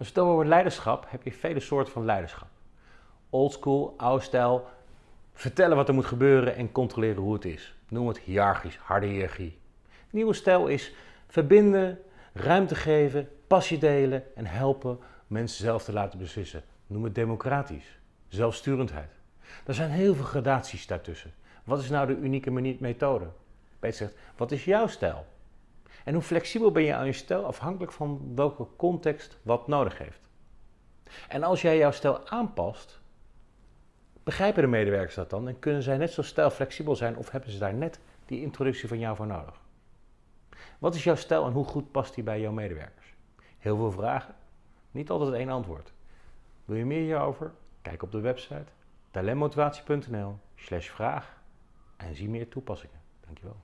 Als het over leiderschap heb je vele soorten van leiderschap. Oldschool, oude stijl, vertellen wat er moet gebeuren en controleren hoe het is. Noem het hiërarchisch, harde hiërarchie. Nieuwe stijl is verbinden, ruimte geven, passie delen en helpen mensen zelf te laten beslissen. Noem het democratisch, zelfsturendheid. Er zijn heel veel gradaties daartussen. Wat is nou de unieke methode? Peter zegt, wat is jouw stijl? En hoe flexibel ben je aan je stijl afhankelijk van welke context wat nodig heeft. En als jij jouw stijl aanpast, begrijpen de medewerkers dat dan en kunnen zij net zo stijlflexibel zijn of hebben ze daar net die introductie van jou voor nodig? Wat is jouw stijl en hoe goed past die bij jouw medewerkers? Heel veel vragen, niet altijd één antwoord. Wil je meer hierover? Kijk op de website talentmotivatie.nl slash vraag en zie meer toepassingen. Dankjewel.